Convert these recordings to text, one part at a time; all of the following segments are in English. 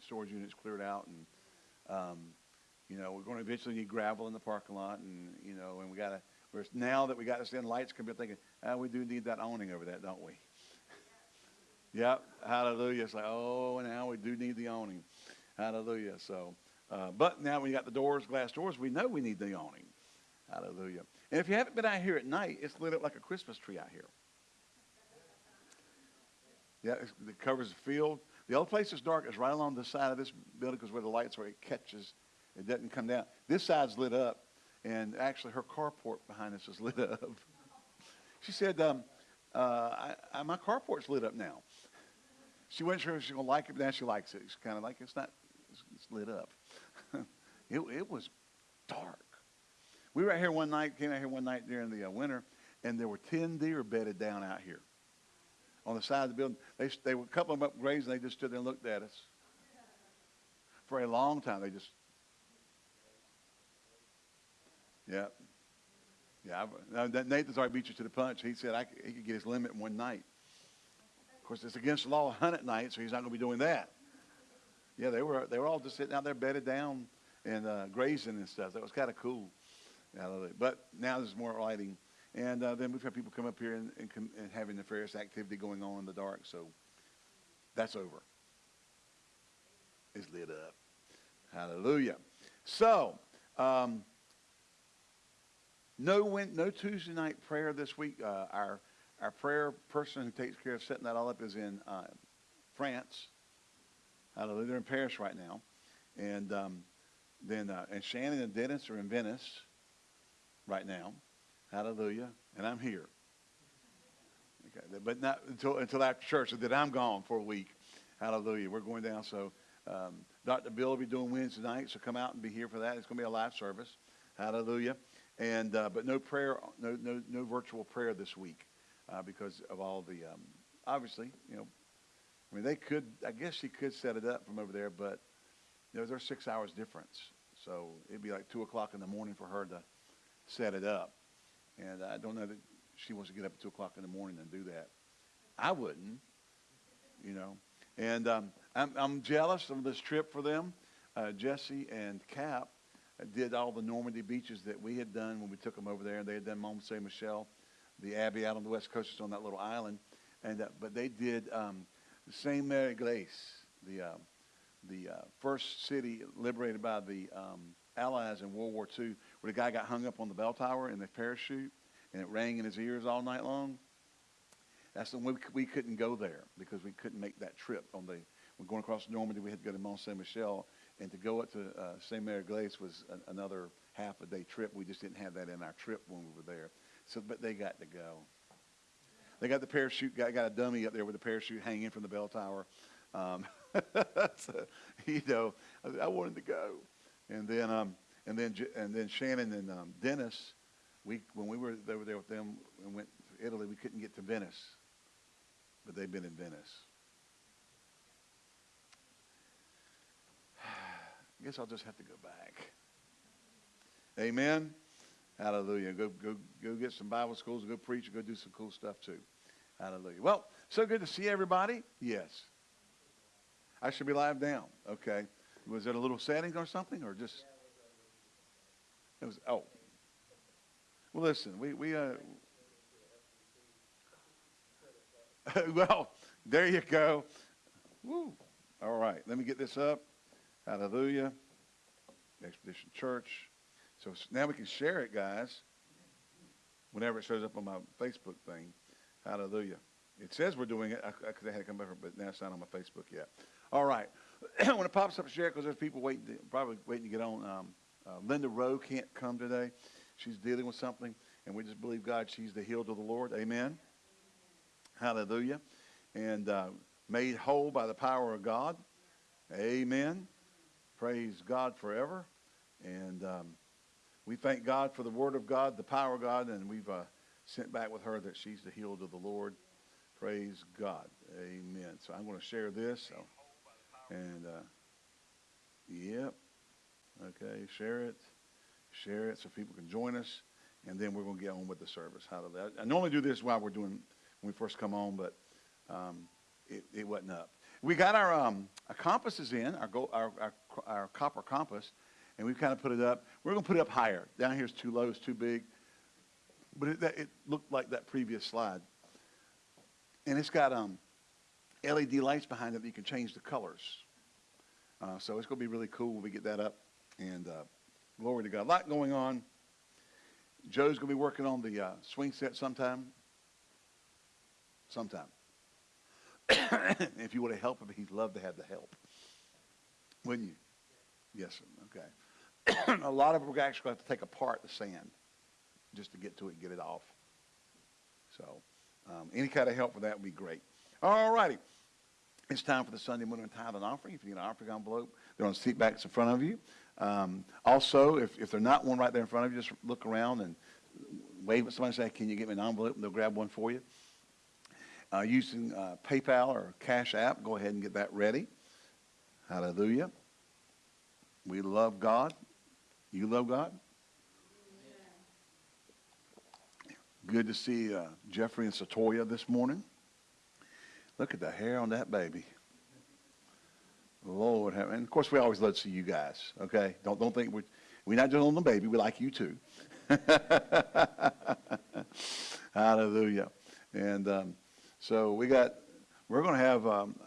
storage units cleared out, and um, you know we're going to eventually need gravel in the parking lot, and you know, and we got to. Whereas now that we got this in, lights come, be thinking, ah, we do need that awning over that, don't we? Yep, hallelujah. It's like, oh, now we do need the awning. Hallelujah. So, uh, but now we got the doors, glass doors, we know we need the awning. Hallelujah. And if you haven't been out here at night, it's lit up like a Christmas tree out here. Yeah, it covers the field. The only place that's dark is right along the side of this building because where the lights are, it catches, it doesn't come down. This side's lit up, and actually her carport behind us is lit up. She said, um, uh, I, I, my carport's lit up now. She wasn't sure if she was going to like it, but now she likes it. It's kind of like, it's not, it's, it's lit up. it, it was dark. We were out here one night, came out here one night during the uh, winter, and there were 10 deer bedded down out here on the side of the building. They, they were a couple of them up grazing. They just stood there and looked at us. For a long time, they just, yeah. Yeah, Nathan's already beat you to the punch. He said I, he could get his limit in one night. Of course, it's against the law to hunt at night, so he's not going to be doing that. Yeah, they were they were all just sitting out there bedded down and uh, grazing and stuff. That was kind of cool. Hallelujah. But now there's more lighting, and uh, then we've had people come up here and, and, and having nefarious activity going on in the dark. So that's over. It's lit up. Hallelujah. So. Um, no, win, no Tuesday night prayer this week. Uh, our our prayer person who takes care of setting that all up is in uh, France. Hallelujah. They're in Paris right now, and um, then uh, and Shannon and Dennis are in Venice right now. Hallelujah. And I'm here. Okay, but not until until after church. So that I'm gone for a week. Hallelujah. We're going down. So um, Dr. Bill will be doing Wednesday night. So come out and be here for that. It's going to be a live service. Hallelujah. And uh, but no prayer, no no no virtual prayer this week uh, because of all the um, obviously you know. I mean, they could. I guess she could set it up from over there, but you know, there's six hours difference, so it'd be like two o'clock in the morning for her to set it up. And I don't know that she wants to get up at two o'clock in the morning and do that. I wouldn't, you know. And um, I'm I'm jealous of this trip for them. Uh, Jesse and Cap did all the Normandy beaches that we had done when we took them over there. And they had done Mont Saint Michel, the Abbey out on the west coast, on that little island. And uh, but they did um, Saint Mary Glace, the uh, the uh, first city liberated by the um, Allies in World War II, where the guy got hung up on the bell tower in the parachute, and it rang in his ears all night long. That's the we, we couldn't go there because we couldn't make that trip on the. When going across Normandy, we had to go to Mont Saint Michel, and to go up to uh, Saint Mary Glace was an, another half a day trip. We just didn't have that in our trip when we were there. So, but they got to go. They got the parachute. Got, got a dummy up there with the parachute hanging from the bell tower. Um, so, you know, I, I wanted to go, and then um, and then and then Shannon and um, Dennis, we when we were over there with them and went to Italy, we couldn't get to Venice, but they've been in Venice. I guess I'll just have to go back. Amen. Hallelujah. Go go go get some Bible schools, go preach, go do some cool stuff too. Hallelujah. Well, so good to see everybody. Yes. I should be live now. Okay. Was it a little setting or something, or just? It was. Oh. Well, listen. We we uh. well, there you go. Woo. All right. Let me get this up. Hallelujah. Expedition Church. So now we can share it, guys. Whenever it shows up on my Facebook thing. Hallelujah. It says we're doing it because I had to come over, but now it's not on my Facebook yet. All right. when it pops up, share it because there's people waiting, to, probably waiting to get on. Um, uh, Linda Rowe can't come today. She's dealing with something, and we just believe God. She's the healed of the Lord. Amen. Hallelujah. And uh, made whole by the power of God. Amen. Praise God forever. And um, we thank God for the Word of God, the power of God, and we've uh, sent back with her that she's the healed of the Lord. Praise God. Amen. So I'm going to share this. So, and, uh, yep. Okay, share it. Share it so people can join us. And then we're going to get on with the service. Hallelujah. I, normally do this while we're doing, when we first come on, but um, it, it wasn't up. we got our, um, our compasses in, our, gold, our, our, our copper compass, and we've kind of put it up. We're going to put it up higher. Down here is too low, it's too big. But it, it looked like that previous slide. And it's got um, LED lights behind it that you can change the colors. Uh, so it's going to be really cool when we get that up. And uh, glory to God. A lot going on. Joe's going to be working on the uh, swing set sometime. Sometime. if you want to help him, he'd love to have the help. Wouldn't you? Yes, sir. Okay. a lot of it we're actually going to have to take apart the sand just to get to it and get it off. So um, any kind of help with that would be great. All righty. It's time for the Sunday morning tithe and offering. If you need an offering envelope, they're on seat backs in front of you. Um, also, if, if they're not one right there in front of you, just look around and wave at somebody and say, can you get me an envelope? And they'll grab one for you. Uh, using uh, PayPal or Cash App, go ahead and get that ready. Hallelujah. We love God. You love God? Good to see uh, Jeffrey and Satoya this morning. Look at the hair on that baby. Lord, have, and of course we always love to see you guys. Okay, don't don't think we we're not just on the baby. We like you too. Hallelujah. And um, so we got we're going to have um,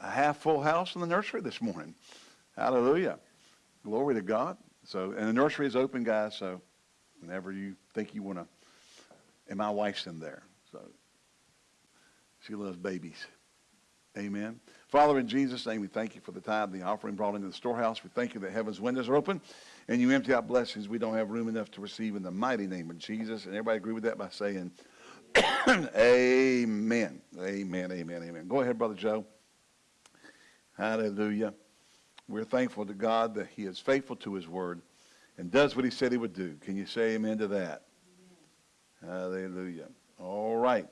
a half full house in the nursery this morning. Hallelujah. Glory to God. So and the nursery is open, guys. So whenever you think you want to and my wife's in there. So she loves babies. Amen. Father, in Jesus' name, we thank you for the tithe, the offering brought into the storehouse. We thank you that heaven's windows are open and you empty out blessings we don't have room enough to receive in the mighty name of Jesus. And everybody agree with that by saying, Amen. Amen. Amen. Amen. Go ahead, Brother Joe. Hallelujah. We're thankful to God that He is faithful to His word and does what He said He would do. Can you say amen to that? Hallelujah. All right.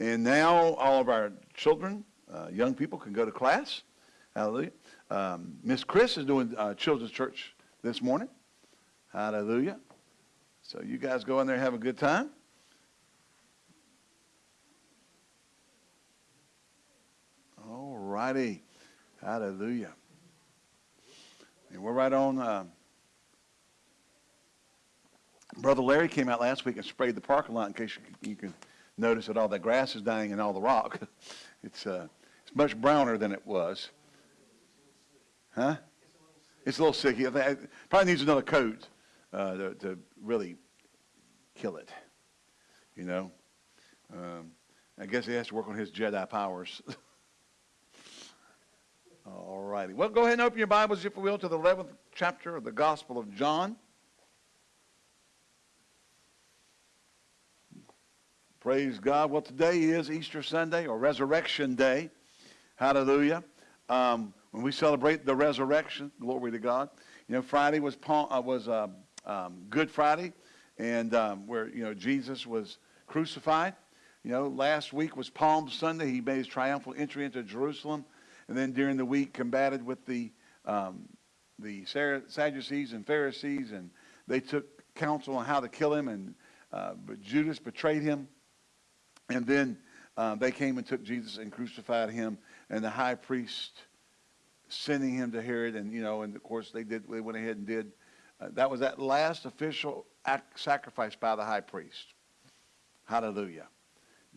And now all of our children, uh, young people can go to class. Hallelujah. Um, Miss Chris is doing uh, children's church this morning. Hallelujah. So you guys go in there and have a good time. All righty. Hallelujah. And we're right on. Uh, Brother Larry came out last week and sprayed the parking lot in case you, you can notice that all the grass is dying and all the rock. it's, uh, it's much browner than it was. Huh? It's a little sick. It probably needs another coat uh, to, to, really kill it. You know? Um, I guess he has to work on his Jedi powers. All righty. Well, go ahead and open your Bibles, if you will, to the 11th chapter of the Gospel of John. Praise God. Well, today is Easter Sunday or Resurrection Day. Hallelujah. Um, when we celebrate the resurrection, glory to God. You know, Friday was uh, was uh, um, Good Friday, and um, where you know Jesus was crucified. You know, last week was Palm Sunday. He made his triumphal entry into Jerusalem, and then during the week combated with the um, the Sadducees and Pharisees, and they took counsel on how to kill him. And uh, but Judas betrayed him. And then uh, they came and took Jesus and crucified him, and the high priest sending him to Herod, and you know, and of course they did. They went ahead and did. Uh, that was that last official act, sacrifice by the high priest. Hallelujah.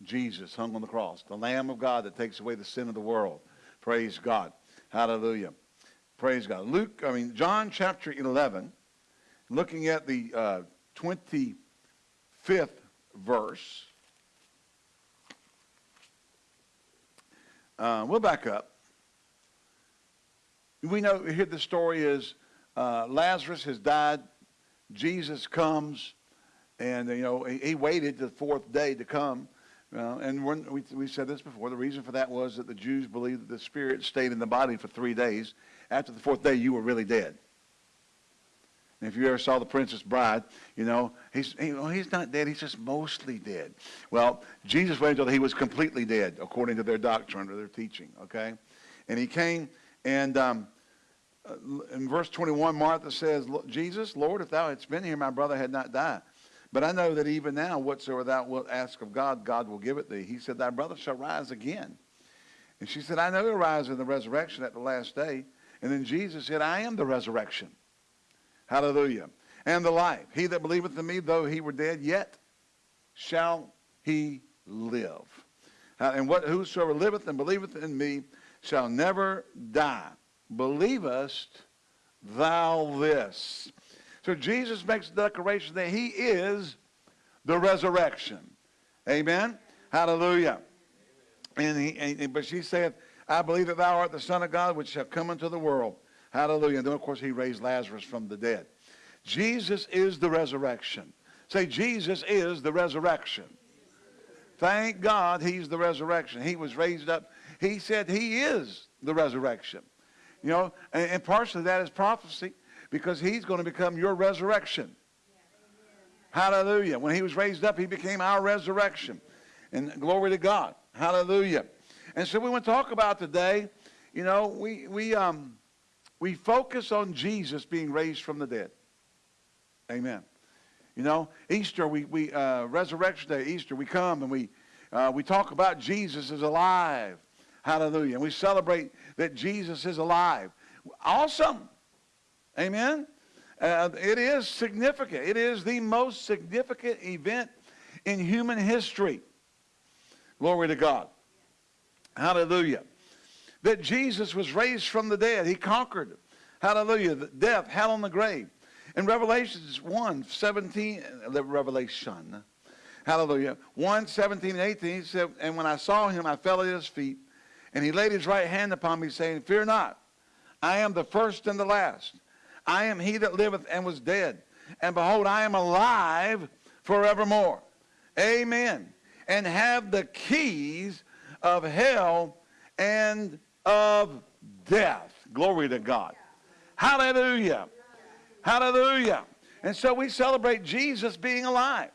Jesus hung on the cross, the Lamb of God that takes away the sin of the world. Praise God. Hallelujah. Praise God. Luke, I mean, John chapter 11, looking at the uh, 25th verse. Uh, we'll back up. We know here the story is uh, Lazarus has died. Jesus comes, and you know he, he waited the fourth day to come. Uh, and we, we said this before. The reason for that was that the Jews believed that the spirit stayed in the body for three days. After the fourth day, you were really dead. If you ever saw The Princess Bride, you know, he's, he, well, he's not dead, he's just mostly dead. Well, Jesus waited until he was completely dead, according to their doctrine or their teaching, okay? And he came, and um, uh, in verse 21, Martha says, Jesus, Lord, if thou hadst been here, my brother had not died. But I know that even now, whatsoever thou wilt ask of God, God will give it thee. He said, Thy brother shall rise again. And she said, I know he'll rise in the resurrection at the last day. And then Jesus said, I am the resurrection. Hallelujah. And the life. He that believeth in me, though he were dead, yet shall he live. Uh, and what whosoever liveth and believeth in me shall never die. Believest thou this? So Jesus makes the declaration that he is the resurrection. Amen? Hallelujah. And, he, and, but she saith, I believe that thou art the Son of God, which shall come into the world. Hallelujah. And then, of course, he raised Lazarus from the dead. Jesus is the resurrection. Say, Jesus is the resurrection. Thank God he's the resurrection. He was raised up. He said he is the resurrection. You know, and, and partially that is prophecy because he's going to become your resurrection. Hallelujah. When he was raised up, he became our resurrection. And glory to God. Hallelujah. And so we want to talk about today, you know, we, we, um, we focus on Jesus being raised from the dead. Amen. You know, Easter, we, we uh, Resurrection Day, Easter, we come and we, uh, we talk about Jesus is alive. Hallelujah. And we celebrate that Jesus is alive. Awesome. Amen. Uh, it is significant. It is the most significant event in human history. Glory to God. Hallelujah. That Jesus was raised from the dead. He conquered, hallelujah, death, hell, and the grave. In Revelations 1, 17, uh, Revelation, hallelujah, 1, 17 and 18, he said, And when I saw him, I fell at his feet, and he laid his right hand upon me, saying, Fear not, I am the first and the last. I am he that liveth and was dead. And behold, I am alive forevermore. Amen. And have the keys of hell and of death. Glory to God. Hallelujah. Hallelujah. And so we celebrate Jesus being alive.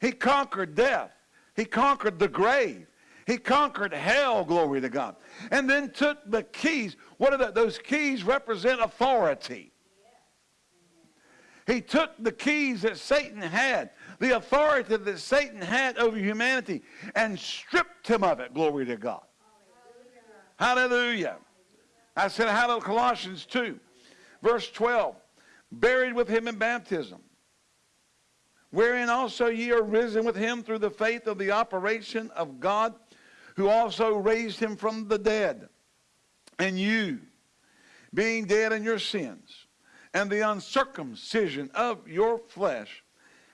He conquered death. He conquered the grave. He conquered hell, glory to God. And then took the keys. What are that? Those keys represent authority. He took the keys that Satan had, the authority that Satan had over humanity, and stripped him of it, glory to God. Hallelujah. I said, hallelujah, Colossians 2, verse 12. Buried with him in baptism, wherein also ye are risen with him through the faith of the operation of God who also raised him from the dead. And you, being dead in your sins, and the uncircumcision of your flesh,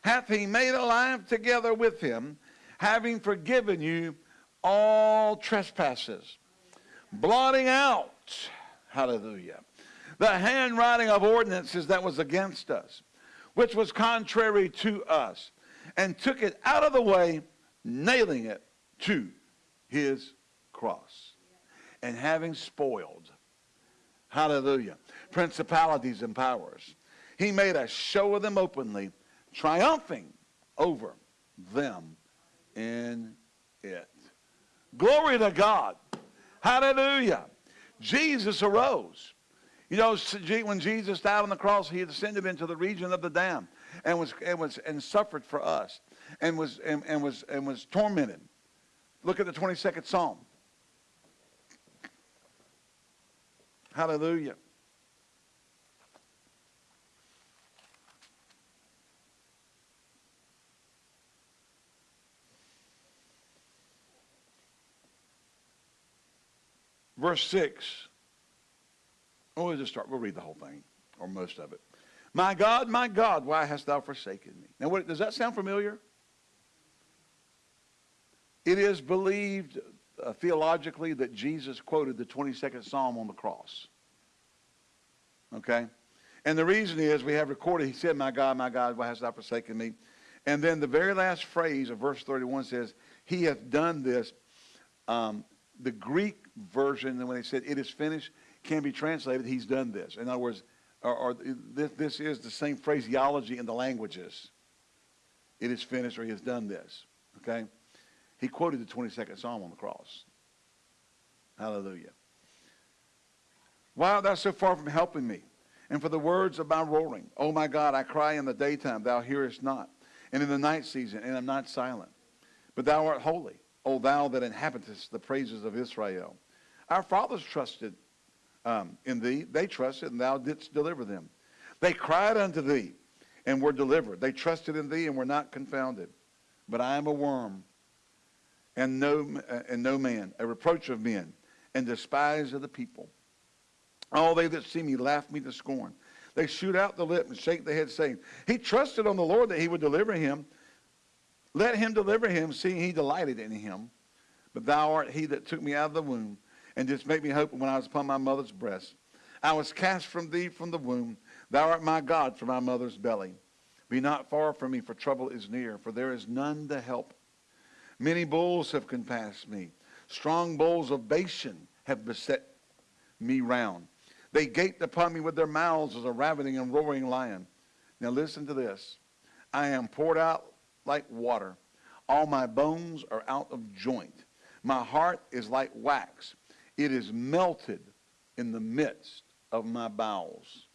hath he made alive together with him, having forgiven you all trespasses, blotting out, hallelujah, the handwriting of ordinances that was against us, which was contrary to us, and took it out of the way, nailing it to his cross. And having spoiled, hallelujah, principalities and powers, he made a show of them openly, triumphing over them in it. Glory to God. Hallelujah. Jesus arose. You know, when Jesus died on the cross, he descended into the region of the damned and was and was and suffered for us and was and, and was and was tormented Look at the 22nd Psalm. Hallelujah. Verse 6. Oh, we'll just start. We'll read the whole thing, or most of it. My God, my God, why hast thou forsaken me? Now, what, does that sound familiar? It is believed uh, theologically that Jesus quoted the 22nd Psalm on the cross. Okay? And the reason is we have recorded, he said, My God, my God, why hast thou forsaken me? And then the very last phrase of verse 31 says, He hath done this. Um, the Greek version, and when they said it is finished, can be translated, He's done this. In other words, or, or this, this is the same phraseology in the languages. It is finished or He has done this. Okay? He quoted the 22nd Psalm on the cross. Hallelujah. Why art thou so far from helping me? And for the words of my roaring, Oh my God, I cry in the daytime, thou hearest not. And in the night season, and I'm not silent. But thou art holy. O thou that inhabitest the praises of Israel. Our fathers trusted um, in thee. They trusted, and thou didst deliver them. They cried unto thee, and were delivered. They trusted in thee, and were not confounded. But I am a worm, and no, and no man, a reproach of men, and despised of the people. All they that see me laugh me to scorn. They shoot out the lip and shake the head, saying, He trusted on the Lord that he would deliver him. Let him deliver him, seeing he delighted in him. But thou art he that took me out of the womb, and didst make me hope when I was upon my mother's breast. I was cast from thee from the womb. Thou art my God from my mother's belly. Be not far from me, for trouble is near, for there is none to help. Many bulls have compassed me. Strong bulls of Bashan have beset me round. They gaped upon me with their mouths as a ravening and roaring lion. Now listen to this. I am poured out like water. All my bones are out of joint. My heart is like wax. It is melted in the midst of my bowels.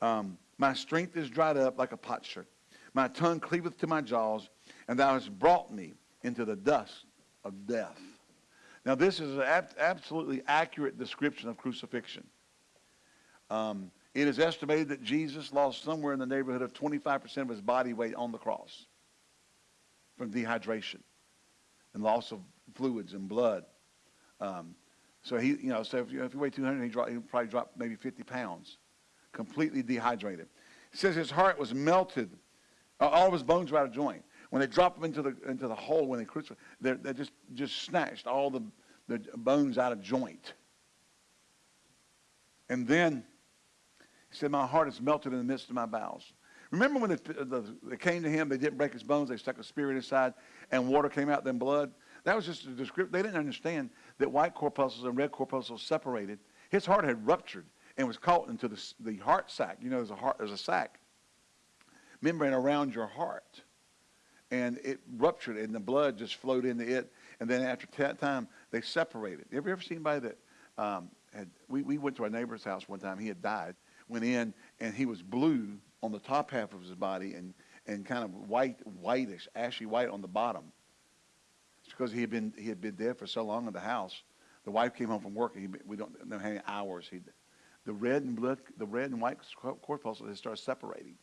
Um, my strength is dried up like a potsherd. My tongue cleaveth to my jaws, and thou hast brought me into the dust of death. Now, this is an ab- absolutely accurate description of crucifixion. Um, it is estimated that Jesus lost somewhere in the neighborhood of 25% of his body weight on the cross from dehydration and loss of fluids and blood. Um, so he, you know, so if you, if you weigh 200, he, drop, he probably dropped maybe 50 pounds, completely dehydrated. He says his heart was melted, all of his bones were out of joint. When they dropped him into the into the hole when they crucified, they they just just snatched all the the bones out of joint. And then he said, "My heart is melted in the midst of my bowels." Remember when the, the, they came to him, they didn't break his bones, they stuck a spear in his side, and water came out, then blood. That was just a description. They didn't understand that white corpuscles and red corpuscles separated. His heart had ruptured and was caught into the, the heart sac. You know, there's a heart, there's a sac membrane around your heart and it ruptured and the blood just flowed into it. And then after that time, they separated. Have you ever seen anybody that um, had? We, we went to our neighbor's house one time. He had died. Went in and he was blue on the top half of his body and and kind of white, whitish, ashy white on the bottom. Because he had been he had been dead for so long in the house. The wife came home from work. And he, we don't know how many hours he. The red and blood, the red and white corpuscles had started separating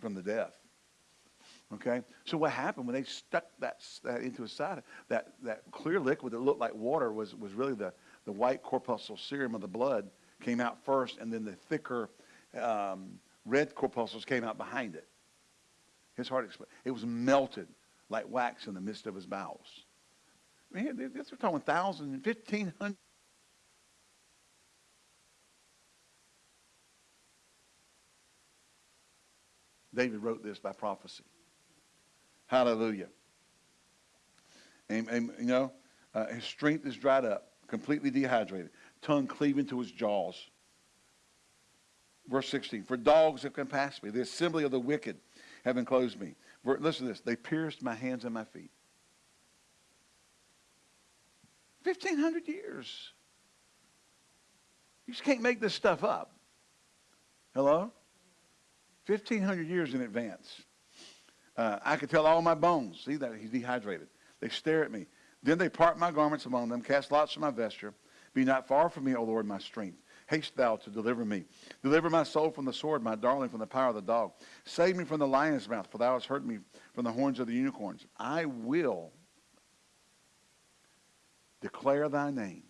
from the death. Okay? So what happened when they stuck that, that into his side, that, that clear liquid that looked like water was, was really the, the white corpuscle serum of the blood came out first, and then the thicker um, red corpuscles came out behind it. His heart exploded. It was melted like wax in the midst of his bowels. I mean, this we're talking thousands and fifteen hundred. David wrote this by prophecy. Hallelujah. And, and you know, uh, his strength is dried up, completely dehydrated, tongue cleaving to his jaws. Verse 16, for dogs have compassed me. The assembly of the wicked have enclosed me. Listen to this. They pierced my hands and my feet. 1,500 years. You just can't make this stuff up. Hello? 1,500 years in advance. Uh, I could tell all my bones. See that? He's dehydrated. They stare at me. Then they part my garments among them, cast lots for my vesture. Be not far from me, O Lord, my strength. Haste thou to deliver me. Deliver my soul from the sword, my darling from the power of the dog. Save me from the lion's mouth, for thou hast heard me from the horns of the unicorns. I will declare thy name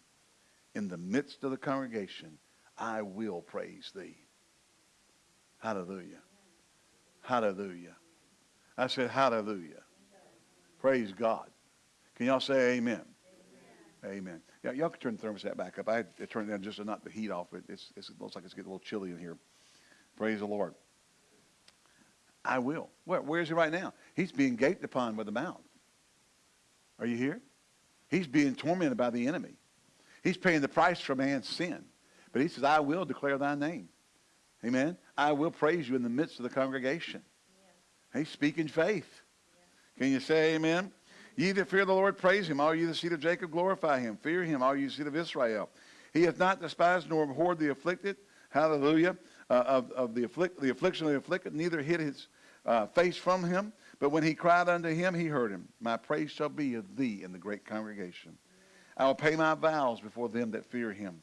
in the midst of the congregation. I will praise thee. Hallelujah. Hallelujah. I said, Hallelujah. Praise God. Can y'all say amen? Amen. amen. Yeah, y'all can turn the thermostat back up. I had to turn it down just to knock the heat off. It, it's, it's, it looks like it's getting a little chilly in here. Praise the Lord. I will. Where, where is he right now? He's being gaped upon with the mouth. Are you here? He's being tormented by the enemy. He's paying the price for man's sin. But he says, I will declare thy name. Amen. I will praise you in the midst of the congregation. He's speaking faith. Can you say amen? Ye that fear the Lord, praise him. All ye the seed of Jacob, glorify him. Fear him, all ye seed of Israel. He hath not despised nor abhorred the afflicted. Hallelujah. Uh, of, of the, afflict, the affliction of the afflicted, neither hid his uh, face from him. But when he cried unto him, he heard him. My praise shall be of thee in the great congregation. I will pay my vows before them that fear him.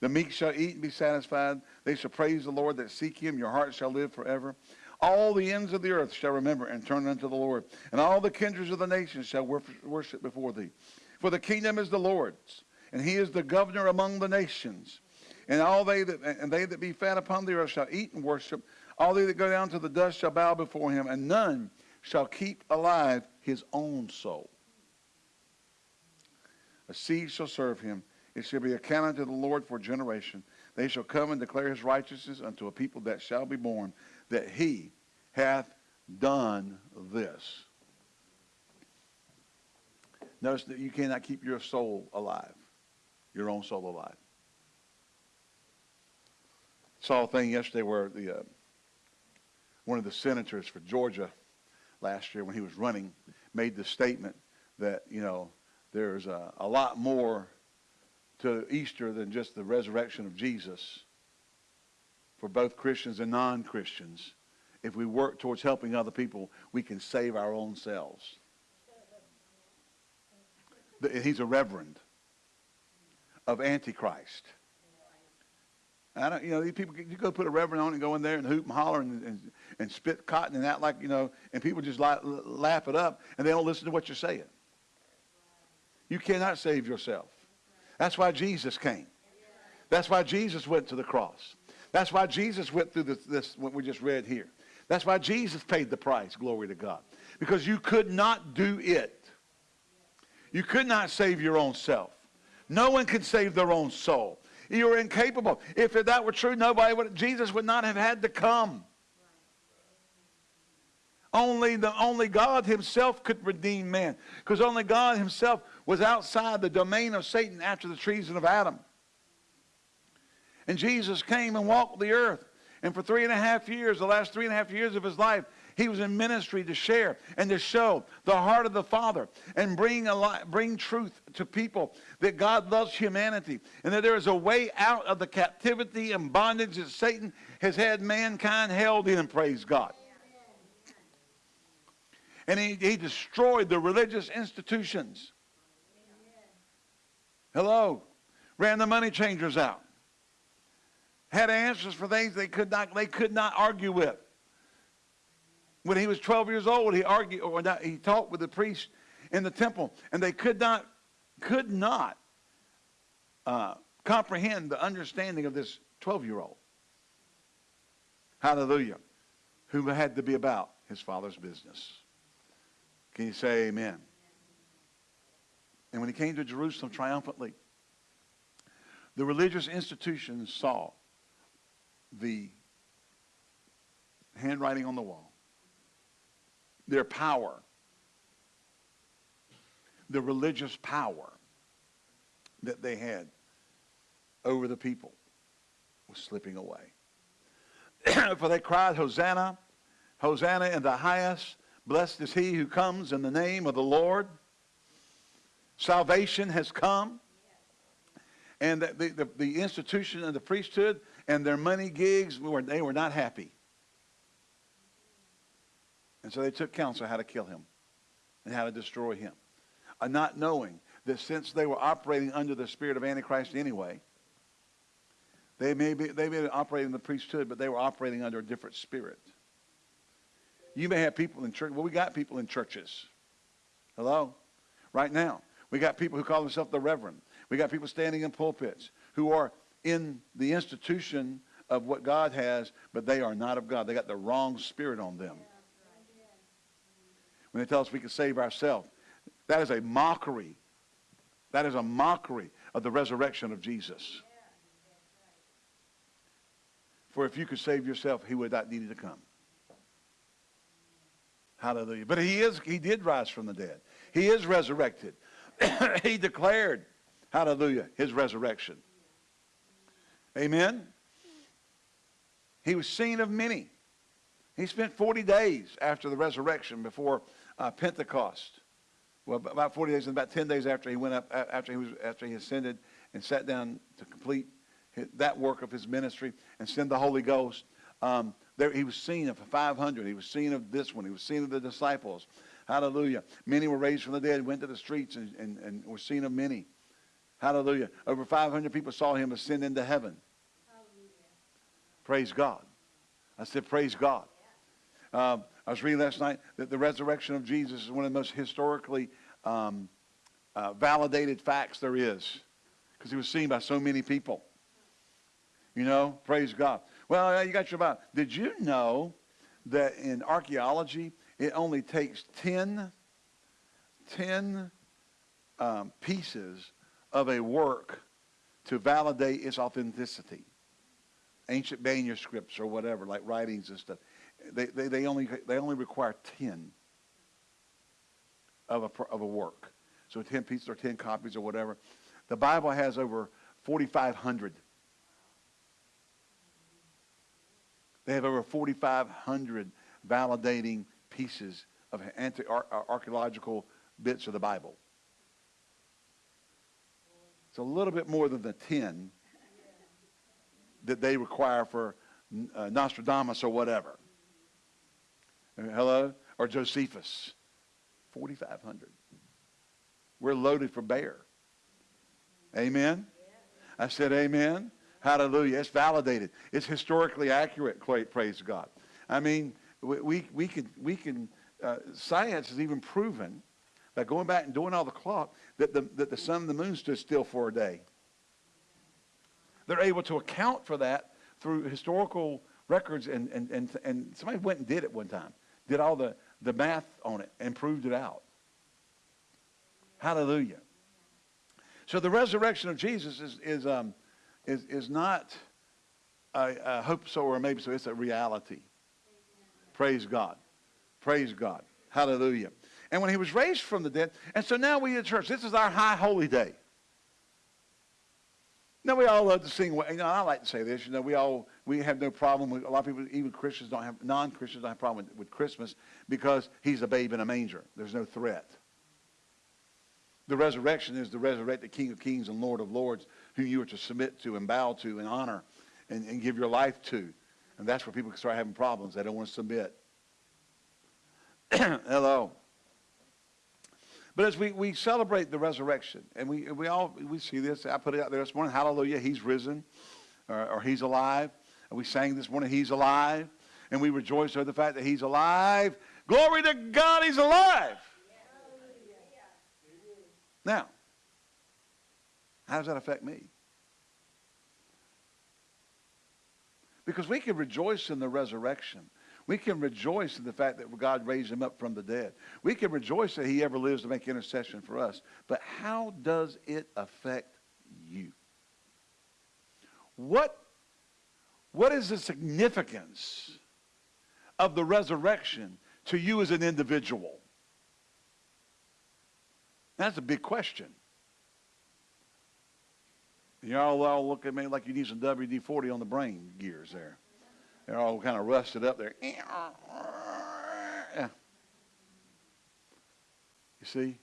The meek shall eat and be satisfied. They shall praise the Lord that seek him. Your heart shall live forever. All the ends of the earth shall remember and turn unto the Lord, and all the kindreds of the nations shall worship before thee. For the kingdom is the Lord's, and he is the governor among the nations. And all they that and they that be fat upon the earth shall eat and worship. All they that go down to the dust shall bow before him, and none shall keep alive his own soul. A seed shall serve him. It shall be accounted to the Lord for generation. They shall come and declare his righteousness unto a people that shall be born that he hath done this. Notice that you cannot keep your soul alive, your own soul alive. Saw a thing yesterday where the uh, one of the senators for Georgia last year, when he was running, made the statement that you know there's a, a lot more to Easter than just the resurrection of Jesus for both Christians and non-Christians. If we work towards helping other people, we can save our own selves. He's a reverend of Antichrist. I don't, you know, these people, you go put a reverend on and go in there and hoot and holler and, and, and spit cotton and act like, you know, and people just laugh, laugh it up and they don't listen to what you're saying. You cannot save yourself. That's why Jesus came. That's why Jesus went to the cross. That's why Jesus went through this, this, what we just read here. That's why Jesus paid the price, glory to God. Because you could not do it. You could not save your own self. No one can save their own soul. You are incapable. If that were true, nobody would, Jesus would not have had to come. Only, the, only God himself could redeem man. Because only God himself was outside the domain of Satan after the treason of Adam. And Jesus came and walked the earth. And for three and a half years, the last three and a half years of his life, he was in ministry to share and to show the heart of the Father and bring, a bring truth to people that God loves humanity and that there is a way out of the captivity and bondage that Satan has had mankind held in, praise God. And he, he destroyed the religious institutions. Hello. Ran the money changers out had answers for things they could not, they could not argue with. When he was 12 years old, he argued, or not, he talked with the priest in the temple, and they could not, could not uh, comprehend the understanding of this 12-year-old. Hallelujah. Who had to be about his father's business. Can you say amen? And when he came to Jerusalem triumphantly, the religious institutions saw the handwriting on the wall, their power, the religious power that they had over the people was slipping away. For they cried, Hosanna, Hosanna in the highest. Blessed is he who comes in the name of the Lord. Salvation has come. And the, the, the institution of the priesthood and their money gigs, were, they were not happy. And so they took counsel how to kill him and how to destroy him. Uh, not knowing that since they were operating under the spirit of Antichrist anyway, they may be they may be operating in the priesthood, but they were operating under a different spirit. You may have people in church. Well, we got people in churches. Hello? Right now. We got people who call themselves the reverend. We got people standing in pulpits who are in the institution of what God has, but they are not of God. They got the wrong spirit on them. When they tell us we can save ourselves, that is a mockery. That is a mockery of the resurrection of Jesus. For if you could save yourself, he would not need to come. Hallelujah. But he is, he did rise from the dead. He is resurrected. he declared, hallelujah, his resurrection. Amen? He was seen of many. He spent 40 days after the resurrection before uh, Pentecost. Well, about 40 days and about 10 days after he went up, after he, was, after he ascended and sat down to complete that work of his ministry and send the Holy Ghost. Um, there, he was seen of 500. He was seen of this one. He was seen of the disciples. Hallelujah. Many were raised from the dead, went to the streets, and, and, and were seen of many. Hallelujah. Over 500 people saw him ascend into heaven. Hallelujah. Praise God. I said, Praise God. Um, I was reading last night that the resurrection of Jesus is one of the most historically um, uh, validated facts there is because he was seen by so many people. You know, praise God. Well, you got your Bible. Did you know that in archaeology, it only takes 10, 10 um, pieces of a work to validate its authenticity? Ancient manuscripts or whatever, like writings and stuff. They, they, they, only, they only require 10 of a, of a work. So 10 pieces or 10 copies or whatever. The Bible has over 4,500. They have over 4,500 validating pieces of anti- archaeological bits of the Bible. It's a little bit more than the 10 that they require for uh, Nostradamus or whatever. Hello? Or Josephus. 4,500. We're loaded for bear. Amen? I said amen. Hallelujah. It's validated. It's historically accurate, praise God. I mean, we, we, we can, we can uh, science has even proven by going back and doing all the clock that the, that the sun and the moon stood still for a day. They're able to account for that through historical records, and, and, and, and somebody went and did it one time did all the, the math on it and proved it out. Hallelujah. So the resurrection of Jesus is, is, um, is, is not a hope so or maybe so. It's a reality. Praise God. Praise God. Hallelujah. And when he was raised from the dead, and so now we at church, this is our high holy day. Now we all love to sing. You know, I like to say this. You know, we all we have no problem with a lot of people, even Christians don't have non-Christians don't have a problem with, with Christmas because he's a babe in a manger. There's no threat. The resurrection is the resurrected King of Kings and Lord of Lords, whom you are to submit to and bow to and honor and, and give your life to. And that's where people start having problems. They don't want to submit. Hello. But as we, we celebrate the resurrection, and we, we all we see this, I put it out there this morning, hallelujah, he's risen, or, or he's alive. And we sang this morning, he's alive. And we rejoice over the fact that he's alive. Glory to God, he's alive. Now, how does that affect me? Because we can rejoice in the resurrection. We can rejoice in the fact that God raised him up from the dead. We can rejoice that he ever lives to make intercession for us. But how does it affect you? What, what is the significance of the resurrection to you as an individual? That's a big question. Y'all all look at me like you need some WD-40 on the brain gears there. They're all kind of rusted up there. You see?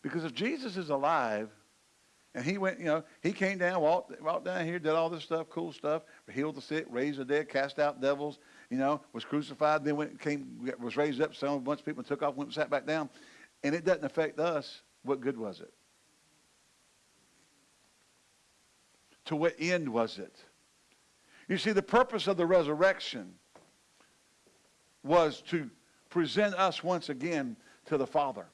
Because if Jesus is alive, and he went, you know, he came down, walked, walked down here, did all this stuff, cool stuff, healed the sick, raised the dead, cast out devils, you know, was crucified, then went, came, was raised up, some a bunch of people took off, went and sat back down. And it doesn't affect us. What good was it? To what end was it? You see, the purpose of the resurrection was to present us once again to the Father,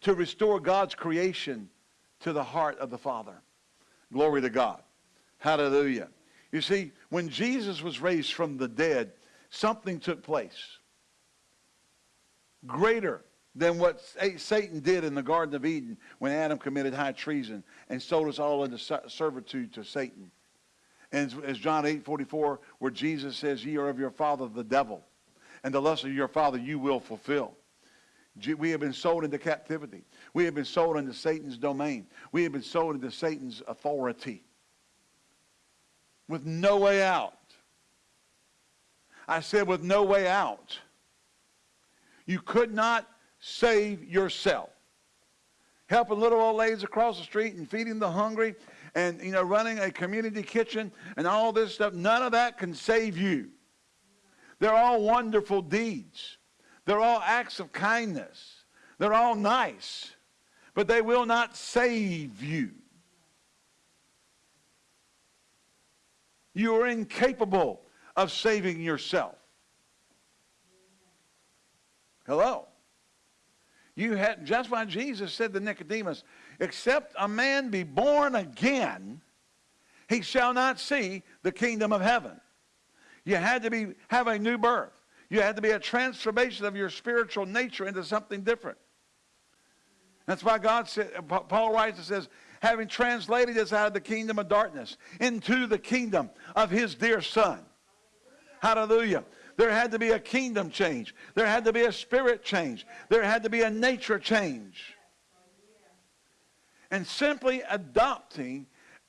to restore God's creation to the heart of the Father. Glory to God. Hallelujah. You see, when Jesus was raised from the dead, something took place greater than what Satan did in the Garden of Eden when Adam committed high treason and sold us all into servitude to Satan. And as John 8, 44, where Jesus says, ye are of your father the devil, and the lust of your father you will fulfill. We have been sold into captivity. We have been sold into Satan's domain. We have been sold into Satan's authority with no way out. I said with no way out. You could not save yourself. helping little old ladies across the street and feeding the hungry and, you know, running a community kitchen and all this stuff. None of that can save you. They're all wonderful deeds. They're all acts of kindness. They're all nice. But they will not save you. You are incapable of saving yourself. Hello. You had just why Jesus said to Nicodemus, except a man be born again, he shall not see the kingdom of heaven. You had to be have a new birth. You had to be a transformation of your spiritual nature into something different. That's why God said, Paul writes and says, having translated us out of the kingdom of darkness into the kingdom of his dear son. Hallelujah. There had to be a kingdom change. There had to be a spirit change. There had to be a nature change. And simply adopting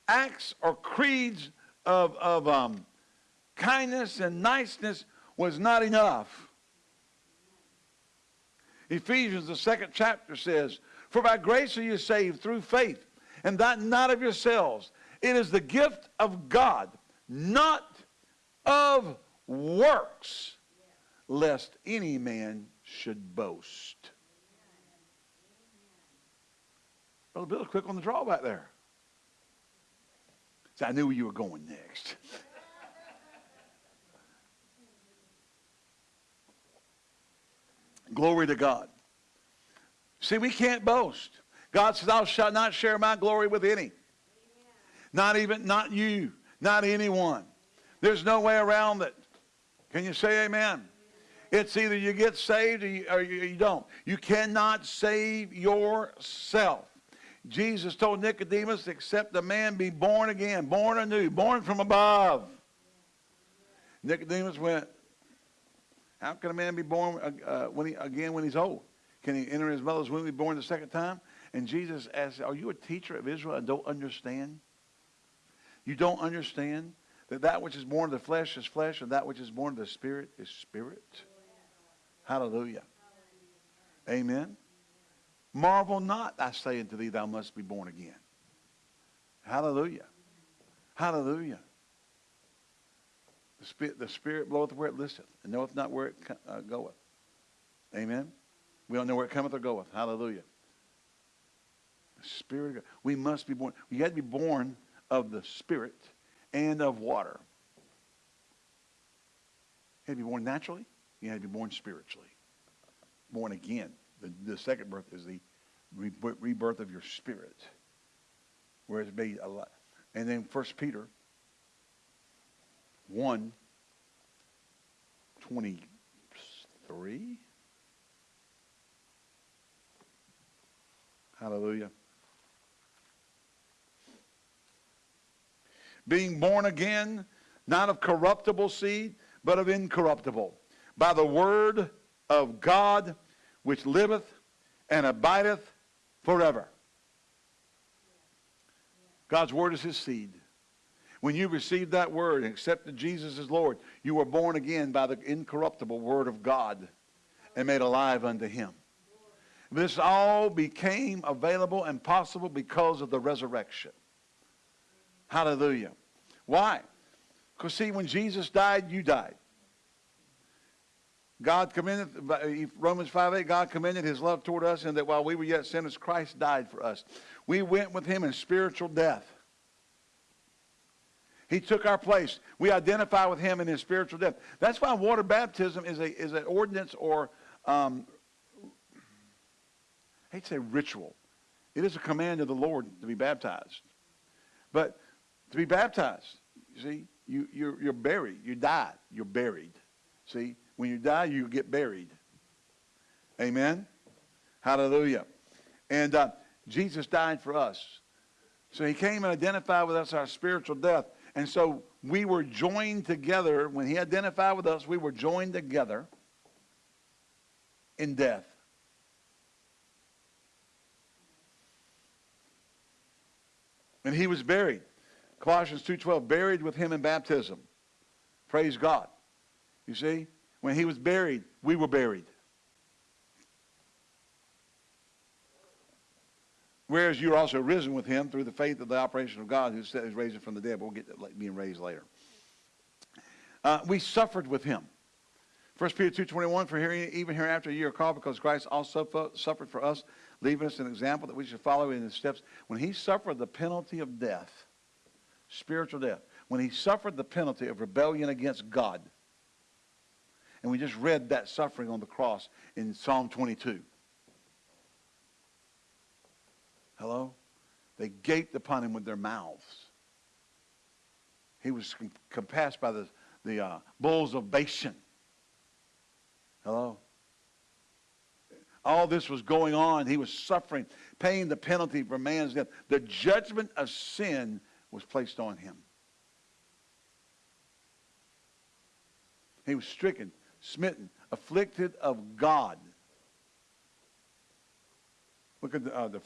acts or creeds of, of um, kindness and niceness was not enough. Ephesians, the second chapter says, For by grace are you saved through faith, and that not of yourselves. It is the gift of God, not of works, lest any man should boast. Brother Bill, quick on the draw back there. So I knew where you were going next. Glory to God. See, we can't boast. God says, Thou shalt not share my glory with any. Amen. Not even, not you, not anyone. There's no way around it. Can you say amen? It's either you get saved or you, or you don't. You cannot save yourself. Jesus told Nicodemus, except a man be born again, born anew, born from above. Nicodemus went, how can a man be born uh, uh, when he, again when he's old? Can he enter his mother's womb and be born the second time? And Jesus asked, are you a teacher of Israel and don't understand? You don't understand that that which is born of the flesh is flesh and that which is born of the spirit is spirit? Hallelujah. Amen. Marvel not, I say unto thee, thou must be born again. Hallelujah. Hallelujah. The Spirit, the Spirit bloweth where it listeth, and knoweth not where it uh, goeth. Amen. We don't know where it cometh or goeth. Hallelujah. The Spirit of God. We must be born. We had to be born of the Spirit and of water. You had to be born naturally. You had to be born spiritually. Born again. The, the second birth is the rebirth of your spirit, where it's made alive. And then First Peter 1, 23. Hallelujah. Being born again, not of corruptible seed, but of incorruptible, by the word of God which liveth and abideth forever. God's word is his seed. When you received that word and accepted Jesus as Lord, you were born again by the incorruptible word of God and made alive unto him. This all became available and possible because of the resurrection. Hallelujah. Why? Because see, when Jesus died, you died. God commended, Romans 5 8, God commended his love toward us, and that while we were yet sinners, Christ died for us. We went with him in spiritual death. He took our place. We identify with him in his spiritual death. That's why water baptism is a is an ordinance or um, I hate to say ritual. It is a command of the Lord to be baptized. But to be baptized, you see, you, you're, you're buried. You died. You're buried. See, when you die, you get buried. Amen? Hallelujah. And uh, Jesus died for us. So he came and identified with us our spiritual death. And so we were joined together. When he identified with us, we were joined together in death. And he was buried. Colossians 2.12, buried with him in baptism. Praise God. You see? When he was buried, we were buried. Whereas you're also risen with him through the faith of the operation of God who is raised him from the dead. But we'll get to being raised later. Uh, we suffered with him. 1 Peter 2.21, for hearing, even hereafter you are called because Christ also suffered for us, leaving us an example that we should follow in his steps. When he suffered the penalty of death, spiritual death, when he suffered the penalty of rebellion against God, and we just read that suffering on the cross in Psalm 22. Hello? They gaped upon him with their mouths. He was compassed by the, the uh, bulls of Bashan. Hello? All this was going on. He was suffering, paying the penalty for man's death. The judgment of sin was placed on him. He was stricken, smitten, afflicted of God. Look at the, uh, the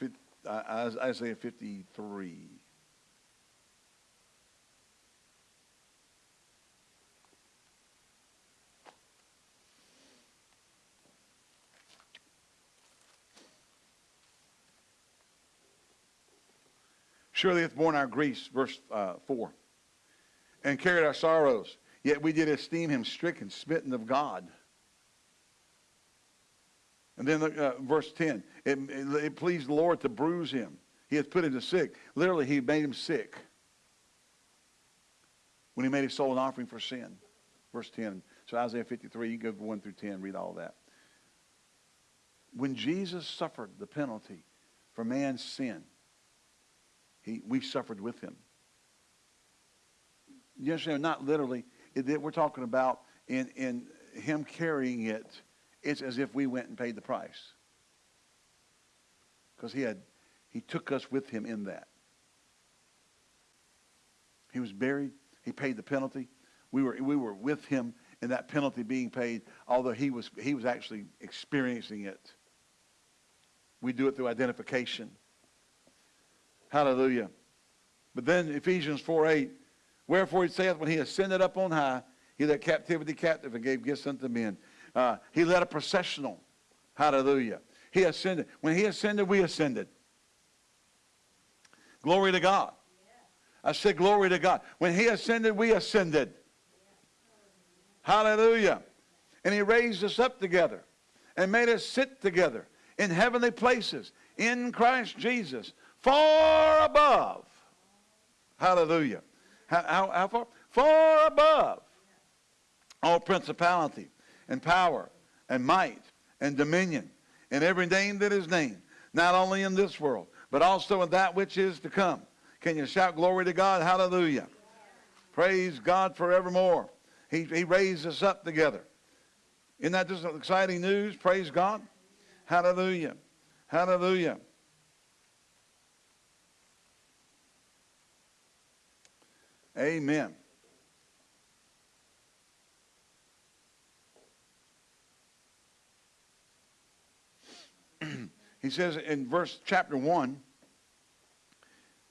uh, Isaiah 53. Surely hath borne our griefs, verse uh, 4, and carried our sorrows. Yet we did esteem him stricken, smitten of God. And then uh, verse 10, it, it, it pleased the Lord to bruise him. He hath put him to sick. Literally, he made him sick when he made his soul an offering for sin. Verse 10. So Isaiah 53, you go 1 through 10, read all that. When Jesus suffered the penalty for man's sin, he, we suffered with him. You understand? Not literally. It, we're talking about in, in him carrying it, it's as if we went and paid the price. Because he had, he took us with him in that. He was buried. He paid the penalty. We were, we were with him in that penalty being paid, although he was, he was actually experiencing it. We do it through identification. Hallelujah. But then Ephesians 4 8, wherefore he saith, when he ascended up on high, he led captivity captive and gave gifts unto men. Uh, he led a processional. Hallelujah. He ascended. When he ascended, we ascended. Glory to God. I said, glory to God. When he ascended, we ascended. Hallelujah. And he raised us up together and made us sit together in heavenly places in Christ Jesus far above. Hallelujah. How, how, how far? Far above all principality and power and might and dominion and every name that is named, not only in this world, but also in that which is to come. Can you shout glory to God? Hallelujah. Praise God forevermore. He, he raised us up together. Isn't that just exciting news? Praise God. Hallelujah. Hallelujah. Amen. he says in verse chapter 1,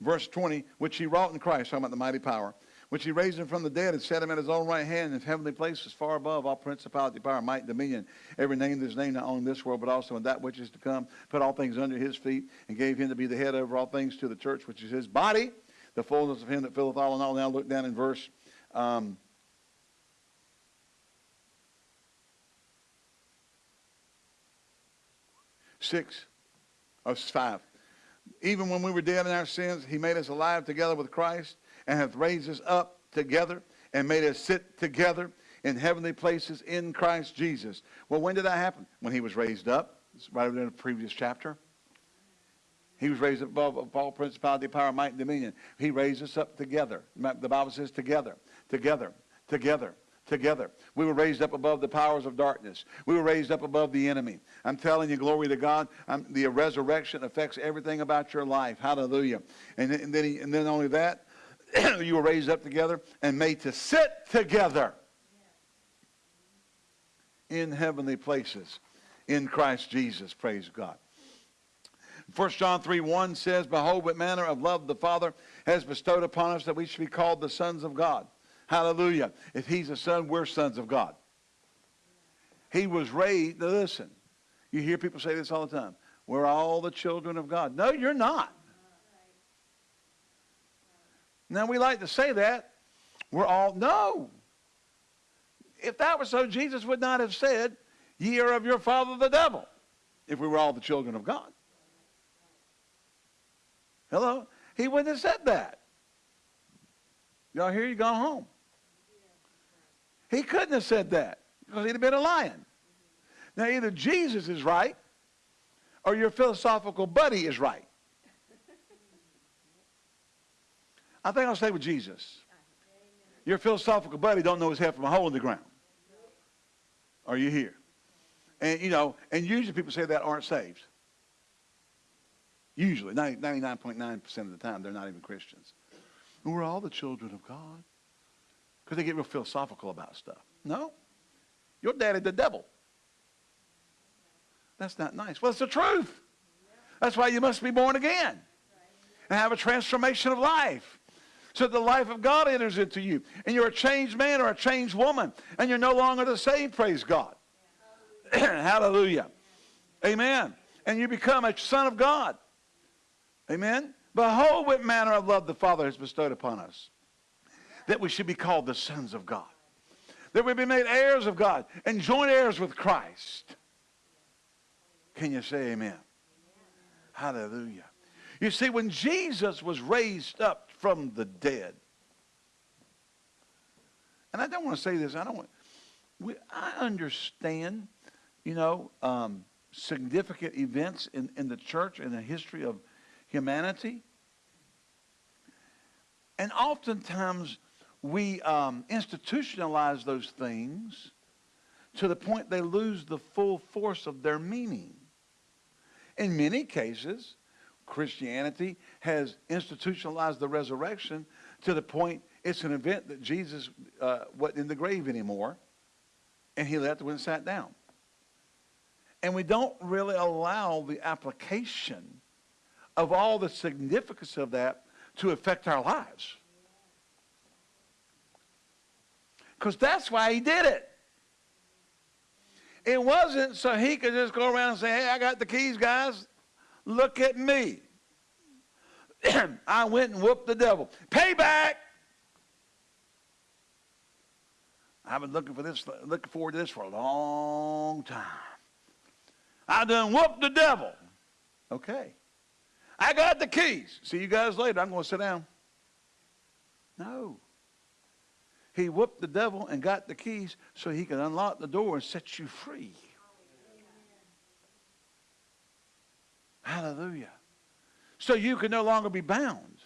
verse 20, which he wrought in Christ, talking about the mighty power, which he raised him from the dead and set him at his own right hand in heavenly places, far above all principality, power, might, dominion, every name that is named not only in this world, but also in that which is to come, put all things under his feet, and gave him to be the head over all things to the church, which is his body, the fullness of him that filleth all in all. Now look down in verse um, six of five. Even when we were dead in our sins, he made us alive together with Christ and hath raised us up together and made us sit together in heavenly places in Christ Jesus. Well, when did that happen? When he was raised up. It's right over in the previous chapter. He was raised above all principality, power, might, and dominion. He raised us up together. The Bible says together, together, together, together. We were raised up above the powers of darkness. We were raised up above the enemy. I'm telling you, glory to God. I'm, the resurrection affects everything about your life. Hallelujah. And, and then, he, and then only that, you were raised up together and made to sit together in heavenly places in Christ Jesus. Praise God. 1 John 3 1 says, Behold, what manner of love the Father has bestowed upon us that we should be called the sons of God. Hallelujah. If he's a son, we're sons of God. He was raised, listen, you hear people say this all the time. We're all the children of God. No, you're not. Now, we like to say that. We're all, no. If that were so, Jesus would not have said, Ye are of your father the devil, if we were all the children of God. Hello? He wouldn't have said that. Y'all hear you gone home. He couldn't have said that because he'd have been a lion. Now, either Jesus is right or your philosophical buddy is right. I think I'll stay with Jesus. Your philosophical buddy don't know his head from a hole in the ground. Are you here? And, you know, and usually people say that aren't saved. Usually, 99.9% of the time, they're not even Christians. And we're all the children of God. Because they get real philosophical about stuff. No. Your daddy the devil. That's not nice. Well, it's the truth. That's why you must be born again and have a transformation of life. So the life of God enters into you. And you're a changed man or a changed woman. And you're no longer the same, praise God. Hallelujah. Amen. And you become a son of God. Amen. Behold what manner of love the Father has bestowed upon us. That we should be called the sons of God. That we be made heirs of God and joint heirs with Christ. Can you say amen? amen? Hallelujah. You see, when Jesus was raised up from the dead, and I don't want to say this, I don't want, we, I understand, you know, um, significant events in, in the church and the history of humanity. And oftentimes we um, institutionalize those things to the point they lose the full force of their meaning. In many cases, Christianity has institutionalized the resurrection to the point it's an event that Jesus uh, wasn't in the grave anymore, and he left when sat down. And we don't really allow the application of all the significance of that to affect our lives. Because that's why he did it. It wasn't so he could just go around and say, hey, I got the keys, guys. Look at me. I went and whooped the devil. Payback. I've been looking for this, looking forward to this for a long time. I done whooped the devil. Okay. I got the keys. See you guys later. I'm going to sit down. No. He whooped the devil and got the keys so he could unlock the door and set you free. Hallelujah. So you can no longer be bound.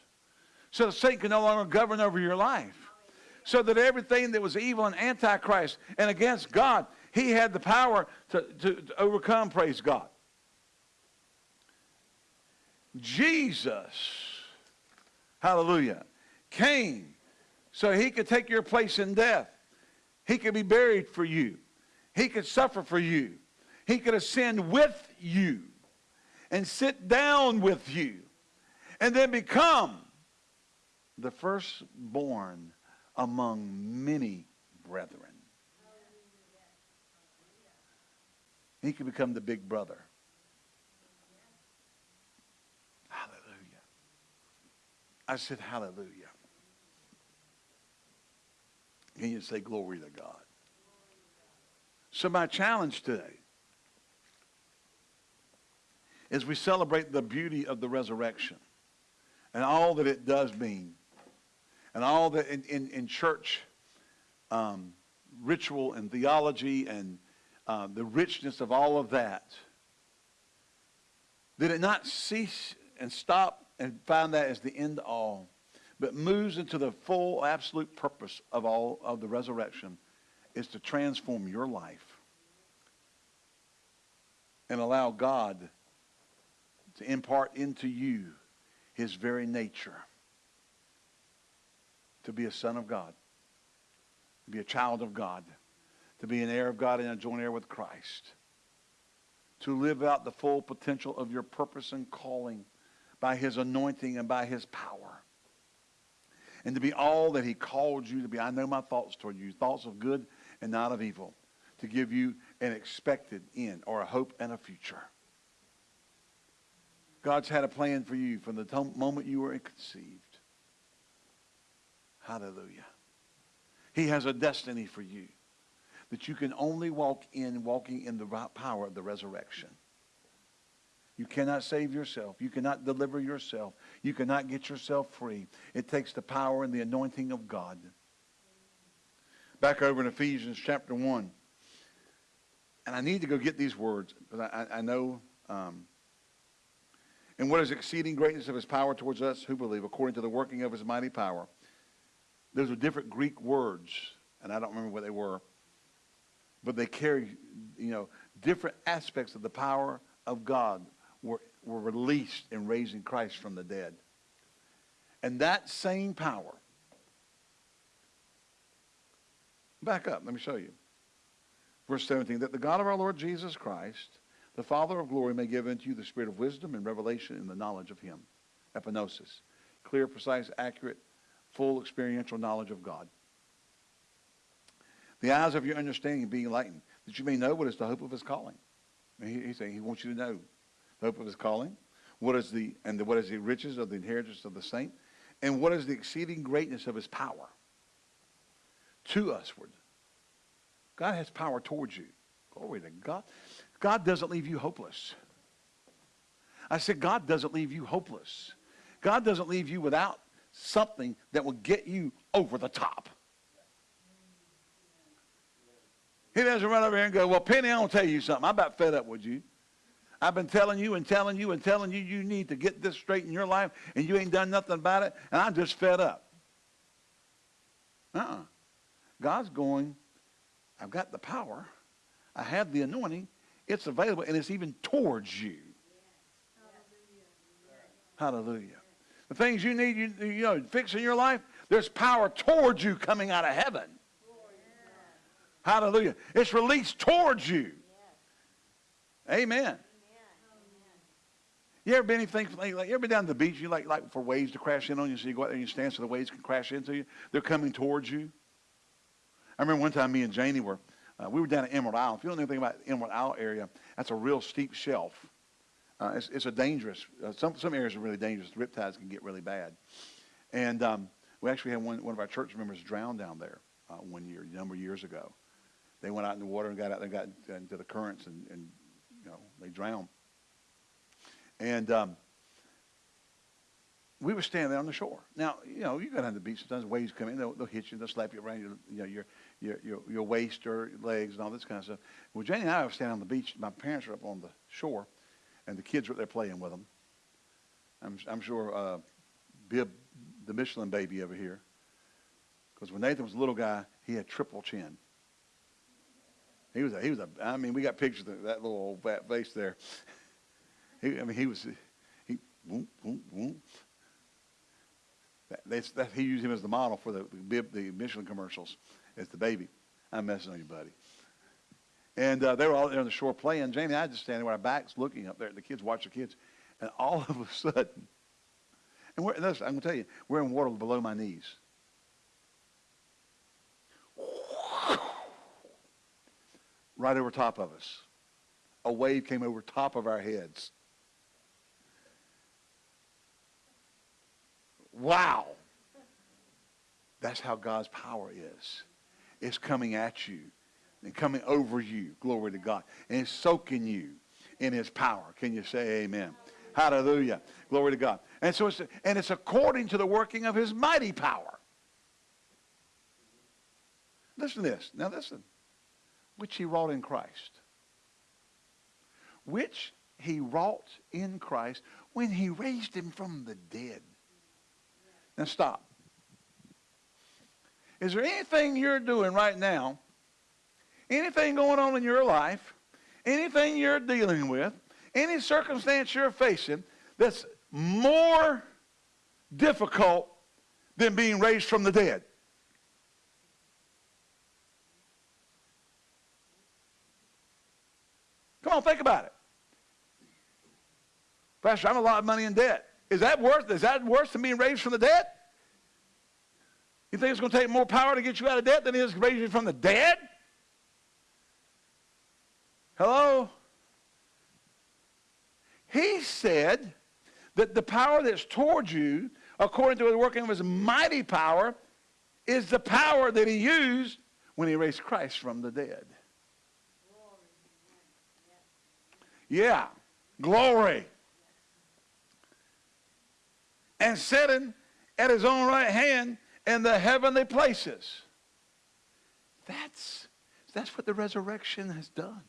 So Satan can no longer govern over your life. So that everything that was evil and antichrist and against God, he had the power to, to, to overcome, praise God. Jesus, hallelujah, came so he could take your place in death. He could be buried for you. He could suffer for you. He could ascend with you and sit down with you and then become the firstborn among many brethren. He could become the big brother. I said, Hallelujah. Can you say glory to God? So, my challenge today is we celebrate the beauty of the resurrection and all that it does mean, and all that in, in, in church um, ritual and theology and uh, the richness of all of that. Did it not cease and stop and find that as the end all, but moves into the full, absolute purpose of all of the resurrection is to transform your life and allow God to impart into you his very nature to be a son of God, to be a child of God, to be an heir of God and a joint heir with Christ, to live out the full potential of your purpose and calling by his anointing and by his power. And to be all that he called you to be. I know my thoughts toward you, thoughts of good and not of evil, to give you an expected end or a hope and a future. God's had a plan for you from the moment you were conceived. Hallelujah. He has a destiny for you that you can only walk in walking in the power of the resurrection. You cannot save yourself. You cannot deliver yourself. You cannot get yourself free. It takes the power and the anointing of God. Back over in Ephesians chapter 1. And I need to go get these words, but I, I know. Um, and what is exceeding greatness of his power towards us who believe, according to the working of his mighty power. Those are different Greek words, and I don't remember what they were, but they carry, you know, different aspects of the power of God were, released in raising Christ from the dead. And that same power, back up, let me show you. Verse 17, that the God of our Lord Jesus Christ, the Father of glory, may give unto you the spirit of wisdom and revelation in the knowledge of him. Epignosis. Clear, precise, accurate, full experiential knowledge of God. The eyes of your understanding being enlightened, that you may know what is the hope of his calling. He, he's saying he wants you to know hope of his calling, what is the and the, what is the riches of the inheritance of the saint, and what is the exceeding greatness of his power to usward. God has power towards you. Glory to God. God doesn't leave you hopeless. I said, God doesn't leave you hopeless. God doesn't leave you without something that will get you over the top. He doesn't run over here and go, well, Penny, I'm to tell you something. I'm about fed up with you. I've been telling you and telling you and telling you you need to get this straight in your life, and you ain't done nothing about it, and I'm just fed up. Uh-uh. God's going, I've got the power. I have the anointing. It's available, and it's even towards you. Hallelujah. The things you need, you, you know, fixing your life, there's power towards you coming out of heaven. Hallelujah. It's released towards you. Amen. You ever been anything like, like you ever been down to the beach? You like like for waves to crash in on you, so you go out there and you stand so the waves can crash into you. They're coming towards you. I remember one time me and Janie were uh, we were down at Emerald Isle. If you don't know anything about Emerald Isle area, that's a real steep shelf. Uh, it's, it's, a dangerous, uh, some, some areas are really dangerous. The riptides can get really bad. And um, we actually had one, one of our church members drown down there uh, one year, a number of years ago. They went out in the water and got out there, got into the currents, and, and you know, they drowned. And um, we were standing there on the shore. Now, you know, you go down to the beach, sometimes waves come in, they'll, they'll hit you, they'll slap you around your, you know, your, your, your, your waist or legs and all this kind of stuff. Well, Jenny and I were standing on the beach. My parents were up on the shore and the kids were there playing with them. I'm, I'm sure uh, Bib, the Michelin baby over here, because when Nathan was a little guy, he had triple chin. He was a, he was a, I mean, we got pictures of that little old fat face there. he, I mean, he was, he, boom, boom, boom. That, that's, that, he used him as the model for the, the Michelin commercials as the baby. I'm messing on you, buddy. And uh, they were all there on the shore playing. Jamie and I just standing with our backs looking up there. The kids watch the kids. And all of a sudden, and we're, I'm going to tell you, we're in water below my knees. Right over top of us. A wave came over top of our heads. Wow. That's how God's power is. It's coming at you and coming over you. Glory to God. And it's soaking you in his power. Can you say amen? Hallelujah. Glory to God. And so it's, and it's according to the working of his mighty power. Listen to this. Now listen. Which he wrought in Christ. Which he wrought in Christ when he raised him from the dead. Now stop. Is there anything you're doing right now anything going on in your life, anything you're dealing with, any circumstance you're facing that's more difficult than being raised from the dead. Come on, think about it. Pastor, I'm a lot of money in debt. Is that worse? Is that worse than being raised from the dead? You think it's going to take more power to get you out of debt than it is to raise you from the dead? Hello? He said, that the power that's towards you, according to the working of his mighty power, is the power that he used when he raised Christ from the dead. Yeah, glory. And sitting at his own right hand in the heavenly places. That's, that's what the resurrection has done.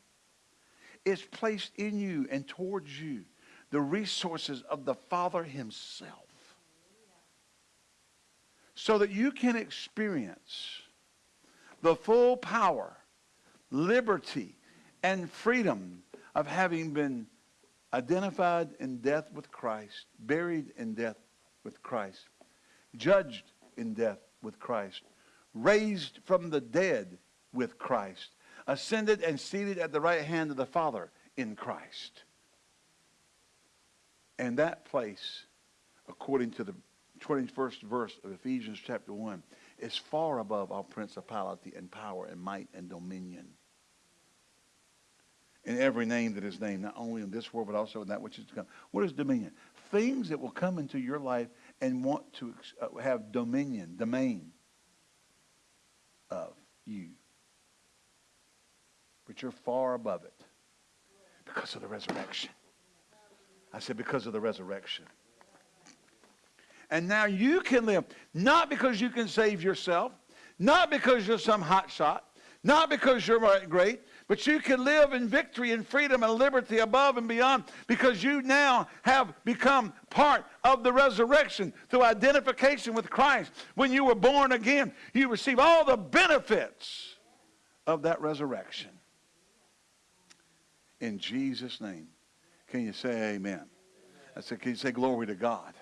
It's placed in you and towards you the resources of the Father himself so that you can experience the full power, liberty, and freedom of having been identified in death with Christ, buried in death with Christ, judged in death with Christ, raised from the dead with Christ, ascended and seated at the right hand of the Father in Christ. And that place, according to the 21st verse of Ephesians chapter 1, is far above all principality and power and might and dominion. In every name that is named, not only in this world, but also in that which is to come. What is dominion? Things that will come into your life and want to uh, have dominion, domain of you. But you're far above it because of the resurrection. I said, because of the resurrection. And now you can live, not because you can save yourself, not because you're some hot shot, not because you're great, but you can live in victory and freedom and liberty above and beyond because you now have become part of the resurrection through identification with Christ. When you were born again, you receive all the benefits of that resurrection. In Jesus' name. Can you say amen? I said, can you say glory to God?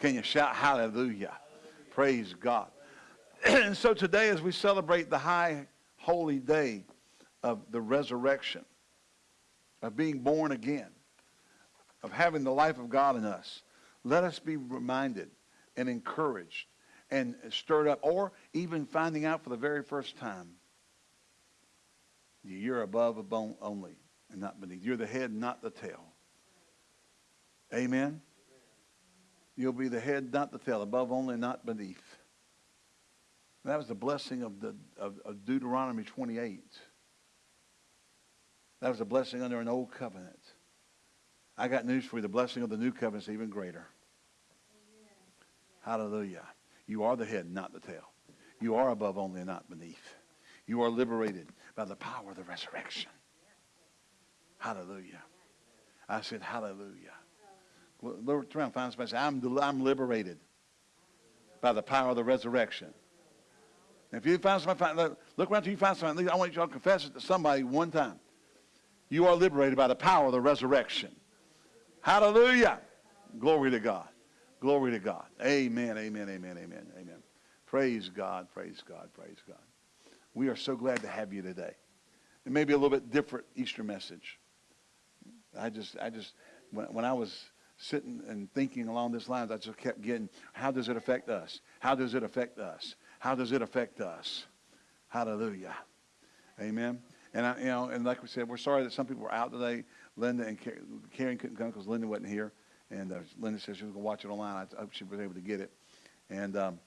Can you shout hallelujah? Praise God. and so today as we celebrate the high holy day of the resurrection, of being born again, of having the life of God in us, let us be reminded and encouraged and stirred up, or even finding out for the very first time, you're above a bone only and not beneath. You're the head, not the tail. Amen. You'll be the head, not the tail, above only, not beneath. That was the blessing of, the, of, of Deuteronomy 28. That was a blessing under an old covenant. I got news for you. The blessing of the new covenant is even greater. Hallelujah. You are the head, not the tail. You are above only and not beneath. You are liberated by the power of the resurrection. Hallelujah. I said, hallelujah. Look around, find somebody say, I'm, I'm liberated by the power of the resurrection. If you find somebody, look around till you find somebody. I want you all to confess it to somebody one time. You are liberated by the power of the resurrection. Hallelujah. Glory to God. Glory to God. Amen, amen, amen, amen, amen. Praise God, praise God, praise God. We are so glad to have you today. It may be a little bit different Easter message. I just, I just, when, when I was sitting and thinking along these lines, I just kept getting, how does it affect us? How does it affect us? How does it affect us? Hallelujah. Amen. And I, you know, and like we said, we're sorry that some people were out today. Linda and Karen couldn't come because Linda wasn't here. And uh, Linda said she was going to watch it online. I hope she was able to get it. And um,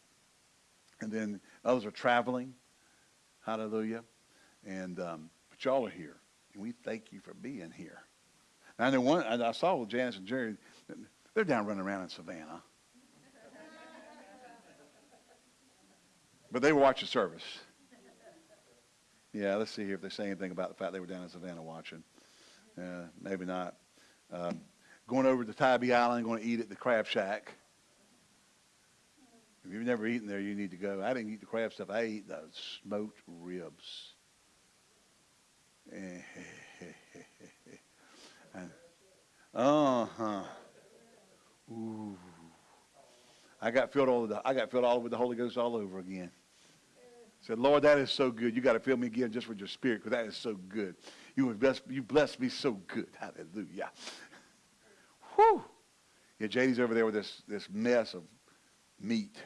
and then others are traveling. Hallelujah. And um, but y'all are here, and we thank you for being here. And I know one. I saw Janice and Jerry. They're down running around in Savannah. But they watch the service. Yeah, let's see here if they say anything about the fact they were down in Savannah watching. Uh, maybe not. Um, going over to Tybee Island, going to eat at the Crab Shack. If you've never eaten there, you need to go. I didn't eat the crab stuff. I ate the smoked ribs. uh-huh. Ooh. I got filled all the, I got filled all with the Holy Ghost all over again said, Lord, that is so good. You got to fill me again just with your spirit because that is so good. You blessed, you me so good. Hallelujah. Whew. Yeah, JD's over there with this, this mess of meat,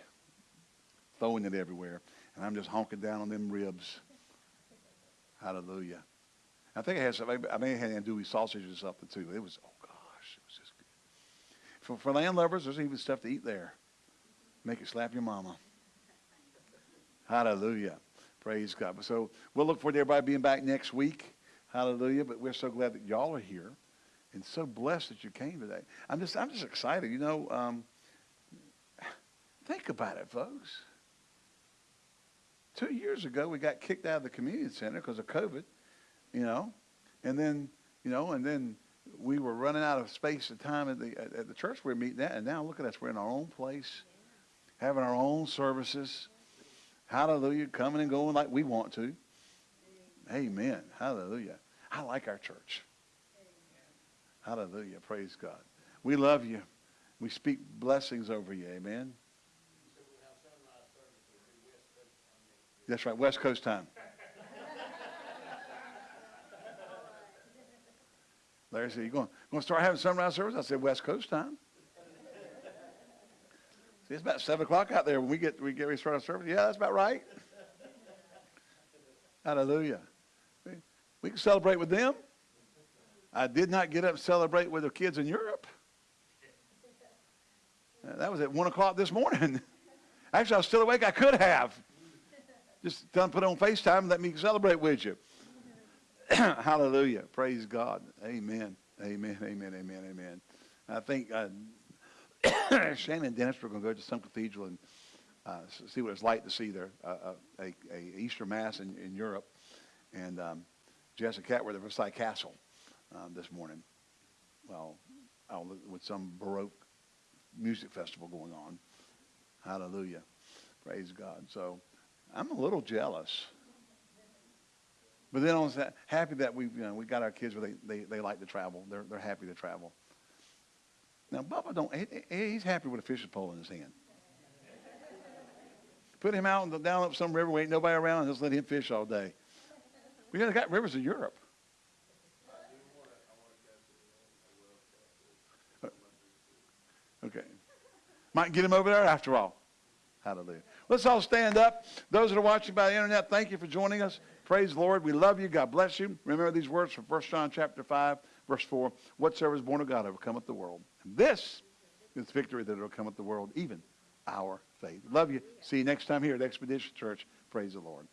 throwing it everywhere. And I'm just honking down on them ribs. Hallelujah. I think I had some, I may have had andouille sausage or something too. It was, oh gosh, it was just good. for, for land lovers, there's even stuff to eat there. Make it slap your mama. Hallelujah. Praise God. So we'll look forward to everybody being back next week. Hallelujah. But we're so glad that y'all are here and so blessed that you came today. I'm just, I'm just excited. You know, um, think about it, folks. Two years ago, we got kicked out of the community center because of COVID, you know, and then, you know, and then we were running out of space and time at the, at, the church we we're meeting at, and now look at us. We're in our own place, having our own services. Hallelujah, coming and going like we want to. Amen. Hallelujah. I like our church. Hallelujah. Praise God. We love you. We speak blessings over you. Amen. That's right. West Coast time. Larry said, you going, going to start having sunrise service? I said, West Coast time. It's about 7 o'clock out there when we get, we get ready to start our service. Yeah, that's about right. Hallelujah. We, we can celebrate with them. I did not get up and celebrate with the kids in Europe. Uh, That was at 1 o'clock this morning. Actually, I was still awake. I could have. Just them, put on FaceTime and let me celebrate with you. Hallelujah. Praise God. Amen. Amen. Amen. Amen. Amen. I think uh, Shannon and Dennis were going to go to some cathedral and uh, see what it's like to see their uh, uh, a, a Easter Mass in, in Europe. And um, Jess and Kat were at the Versailles Castle um, this morning. Well, with some Baroque music festival going on. Hallelujah. Praise God. So I'm a little jealous. But then I was happy that we, you know, we got our kids where they, they, they like to travel. They're, they're happy to travel. Now, Bubba don't, he, he- he's happy with a fishing pole in his hand. Put him out the, down up some river where ain't nobody around and just let him fish all day. We got, got rivers in Europe. Okay. Might get him over there after all. Hallelujah. Let's all stand up. Those that are watching by the internet, thank you for joining us. Praise the Lord. We love you. God bless you. Remember these words from 1 John chapter 5, verse 4. Whatsoever is born of God overcometh the world. And this is victory that overcometh the world, even our faith. Love you. See you next time here at Expedition Church. Praise the Lord.